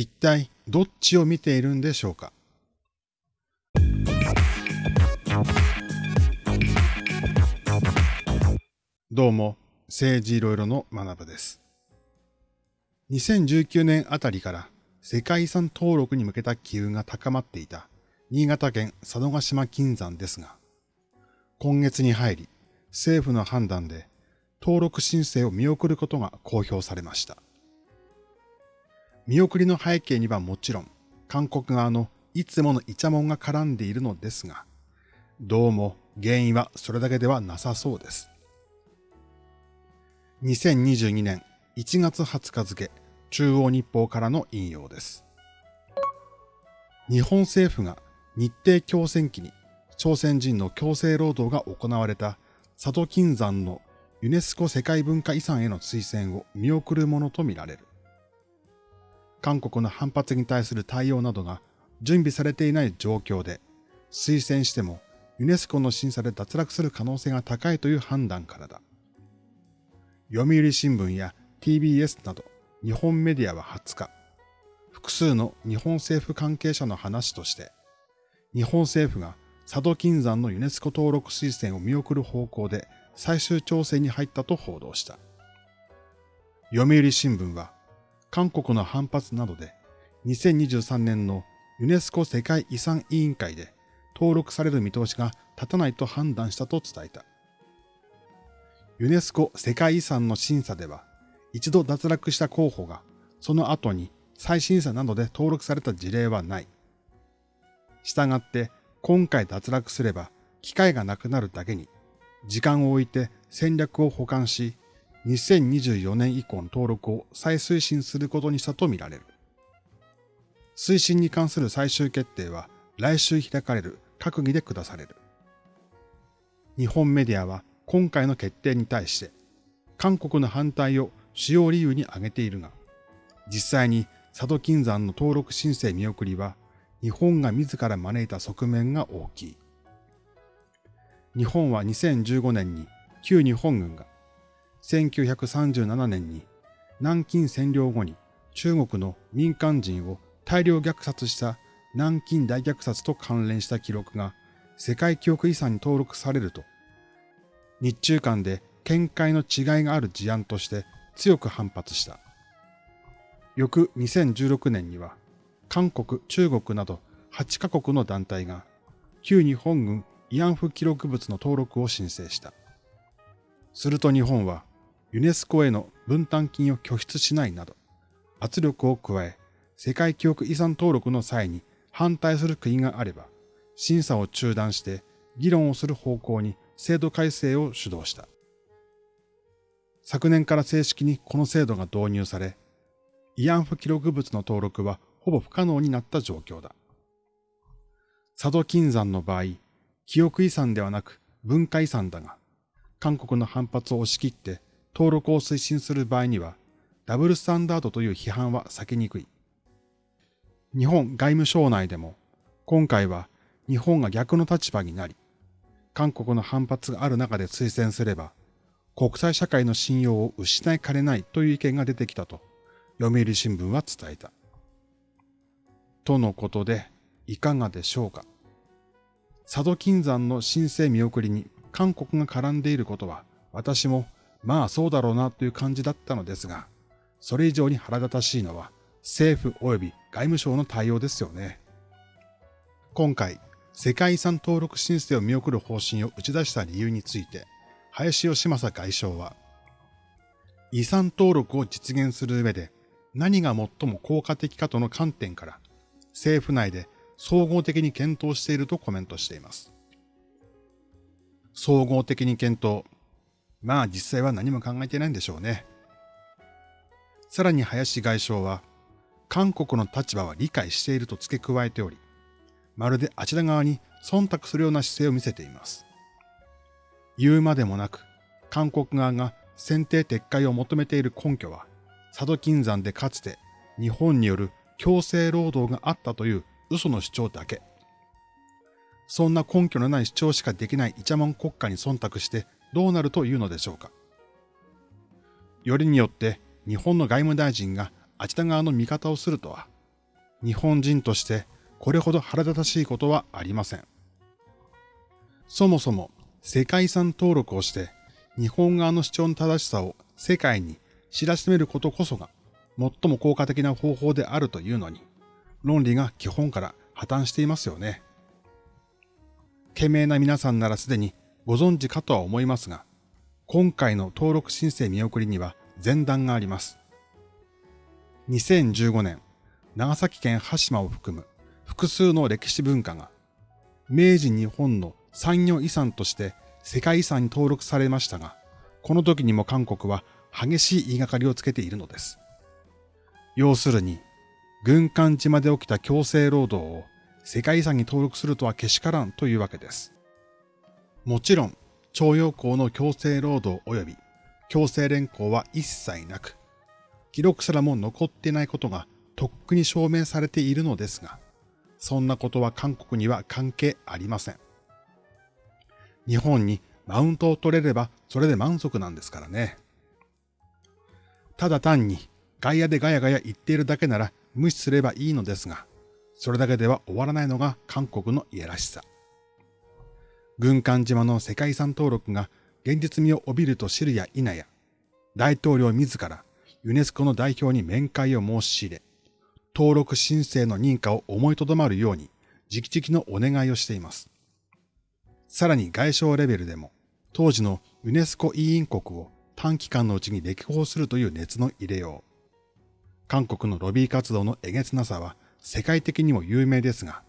一体どっちを見ているんでしょうか？どうも、政治いろいろの学部です。2019年あたりから世界遺産登録に向けた機運が高まっていた新潟県佐渡島金山ですが、今月に入り政府の判断で登録申請を見送ることが公表されました。見送りの背景にはもちろん、韓国側のいつものイチャモンが絡んでいるのですが、どうも原因はそれだけではなさそうです。2022年1月20日付、中央日報からの引用です。日本政府が日程強戦期に朝鮮人の強制労働が行われた佐渡金山のユネスコ世界文化遺産への推薦を見送るものとみられる。韓国の反発に対する対応などが準備されていない状況で、推薦してもユネスコの審査で脱落する可能性が高いという判断からだ。読売新聞や TBS など日本メディアは20日、複数の日本政府関係者の話として、日本政府が佐渡金山のユネスコ登録推薦を見送る方向で最終調整に入ったと報道した。読売新聞は、韓国の反発などで2023年のユネスコ世界遺産委員会で登録される見通しが立たないと判断したと伝えた。ユネスコ世界遺産の審査では、一度脱落した候補がその後に再審査などで登録された事例はない。したがって今回脱落すれば機会がなくなるだけに時間を置いて戦略を保管し2024年以降の登録を再推進することにしたとみられる。推進に関する最終決定は来週開かれる閣議で下される。日本メディアは今回の決定に対して韓国の反対を主要理由に挙げているが、実際に佐渡金山の登録申請見送りは日本が自ら招いた側面が大きい。日本は2015年に旧日本軍が1937年に南京占領後に中国の民間人を大量虐殺した南京大虐殺と関連した記録が世界記憶遺産に登録されると、日中間で見解の違いがある事案として強く反発した。翌2016年には、韓国、中国など8カ国の団体が旧日本軍慰安婦記録物の登録を申請した。すると日本はユネスコへの分担金を拠出しないなど圧力を加え世界記憶遺産登録の際に反対する国があれば審査を中断して議論をする方向に制度改正を主導した。昨年から正式にこの制度が導入され、慰安婦記録物の登録はほぼ不可能になった状況だ。佐渡金山の場合、記憶遺産ではなく文化遺産だが、韓国の反発を押し切って登録を推進する場合には、ダブルスタンダードという批判は避けにくい。日本外務省内でも、今回は日本が逆の立場になり、韓国の反発がある中で推薦すれば、国際社会の信用を失いかねないという意見が出てきたと、読売新聞は伝えた。とのことで、いかがでしょうか。佐渡金山の申請見送りに韓国が絡んでいることは、私もまあそうだろうなという感じだったのですが、それ以上に腹立たしいのは政府及び外務省の対応ですよね。今回、世界遺産登録申請を見送る方針を打ち出した理由について、林義正外相は、遺産登録を実現する上で何が最も効果的かとの観点から政府内で総合的に検討しているとコメントしています。総合的に検討。まあ実際は何も考えてないんでしょうね。さらに林外相は、韓国の立場は理解していると付け加えており、まるであちら側に忖度するような姿勢を見せています。言うまでもなく、韓国側が選定撤回を求めている根拠は、佐渡金山でかつて日本による強制労働があったという嘘の主張だけ。そんな根拠のない主張しかできないイチャモン国家に忖度してどうなるというのでしょうか。よりによって日本の外務大臣があちら側の味方をするとは日本人としてこれほど腹立たしいことはありません。そもそも世界遺産登録をして日本側の主張の正しさを世界に知らしめることこそが最も効果的な方法であるというのに、論理が基本から破綻していますよね。懸命な皆さんならすでにご存知かとは思いますが、今回の登録申請見送りには前段があります。2015年、長崎県羽島を含む複数の歴史文化が、明治日本の産業遺産として世界遺産に登録されましたが、この時にも韓国は激しい言いがかりをつけているのです。要するに、軍艦島で起きた強制労働を世界遺産に登録するとはけしからんというわけです。もちろん、徴用工の強制労働及び強制連行は一切なく、記録すらも残ってないことがとっくに証明されているのですが、そんなことは韓国には関係ありません。日本にマウントを取れればそれで満足なんですからね。ただ単に外野でガヤガヤ言っているだけなら無視すればいいのですが、それだけでは終わらないのが韓国のいやらしさ。軍艦島の世界遺産登録が現実味を帯びると知るや否や、大統領自らユネスコの代表に面会を申し入れ、登録申請の認可を思いとどまるように直々のお願いをしています。さらに外相レベルでも、当時のユネスコ委員国を短期間のうちに歴訪するという熱の入れよう。韓国のロビー活動のえげつなさは世界的にも有名ですが、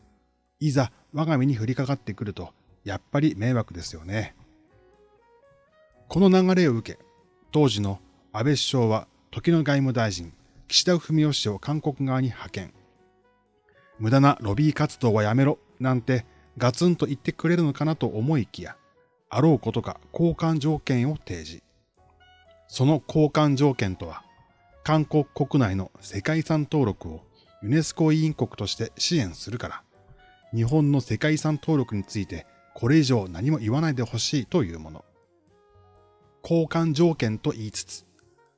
いざ我が身に降りかかってくると、やっぱり迷惑ですよね。この流れを受け、当時の安倍首相は時の外務大臣、岸田文雄氏を韓国側に派遣。無駄なロビー活動はやめろ、なんてガツンと言ってくれるのかなと思いきや、あろうことか交換条件を提示。その交換条件とは、韓国国内の世界遺産登録をユネスコ委員国として支援するから、日本の世界遺産登録についてこれ以上何も言わないでほしいというもの。交換条件と言いつつ、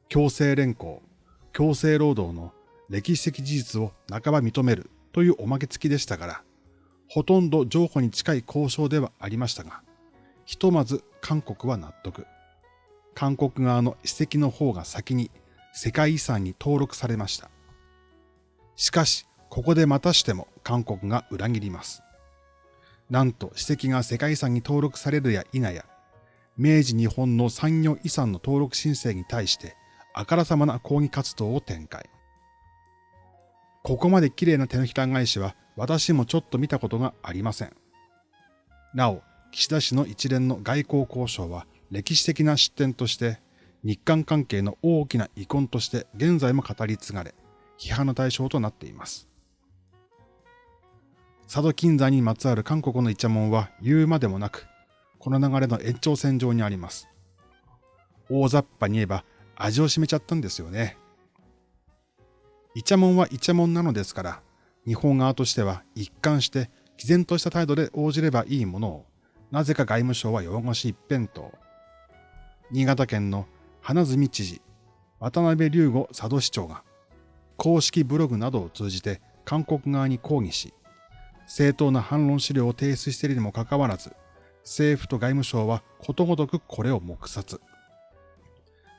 強制連行、強制労働の歴史的事実を半ば認めるというおまけ付きでしたから、ほとんど譲歩に近い交渉ではありましたが、ひとまず韓国は納得。韓国側の史跡の方が先に世界遺産に登録されました。しかし、ここでまたしても韓国が裏切ります。なんと史跡が世界遺産に登録されるや否や、明治日本の産業遺産の登録申請に対してあからさまな抗議活動を展開。ここまで綺麗な手のひら返しは私もちょっと見たことがありません。なお、岸田氏の一連の外交交渉は歴史的な失点として日韓関係の大きな遺恨として現在も語り継がれ、批判の対象となっています。佐渡金山にまつわる韓国のイチャモンは言うまでもなく、この流れの延長線上にあります。大雑把に言えば味を占めちゃったんですよね。イチャモンはイチャモンなのですから、日本側としては一貫して毅然とした態度で応じればいいものを、なぜか外務省は弱腰一辺倒。新潟県の花角知事、渡辺隆吾佐渡市長が、公式ブログなどを通じて韓国側に抗議し、正当な反論資料を提出しているにもかかわらず、政府と外務省はことごとくこれを黙殺。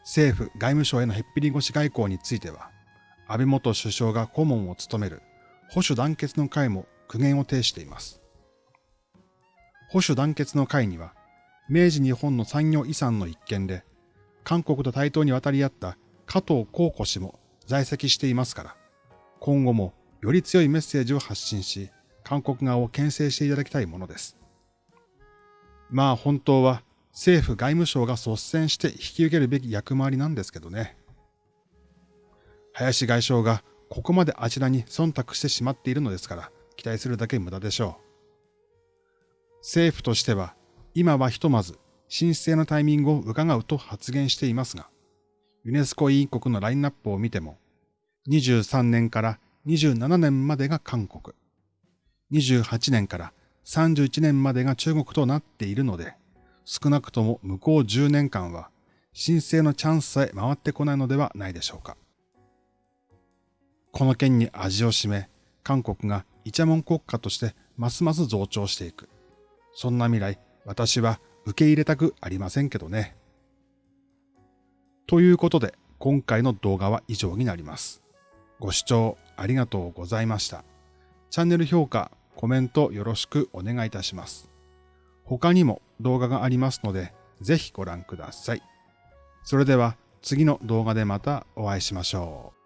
政府、外務省へのへっぴり腰外交については、安倍元首相が顧問を務める保守団結の会も苦言を呈しています。保守団結の会には、明治日本の産業遺産の一件で、韓国と対等に渡り合った加藤幸子氏も在籍していますから、今後もより強いメッセージを発信し、韓国側を牽制していただきたいものです。まあ本当は政府外務省が率先して引き受けるべき役回りなんですけどね。林外相がここまであちらに忖度してしまっているのですから、期待するだけ無駄でしょう。政府としては、今はひとまず申請のタイミングを伺うと発言していますが、ユネスコ委員国のラインナップを見ても、23年から27年までが韓国、28年から31年までが中国となっているので、少なくとも向こう10年間は申請のチャンスさえ回ってこないのではないでしょうか。この件に味を占め、韓国がイチャモン国家としてますます増長していく。そんな未来、私は受け入れたくありませんけどね。ということで、今回の動画は以上になります。ご視聴ありがとうございました。チャンネル評価、コメントよろしくお願いいたします。他にも動画がありますので、ぜひご覧ください。それでは次の動画でまたお会いしましょう。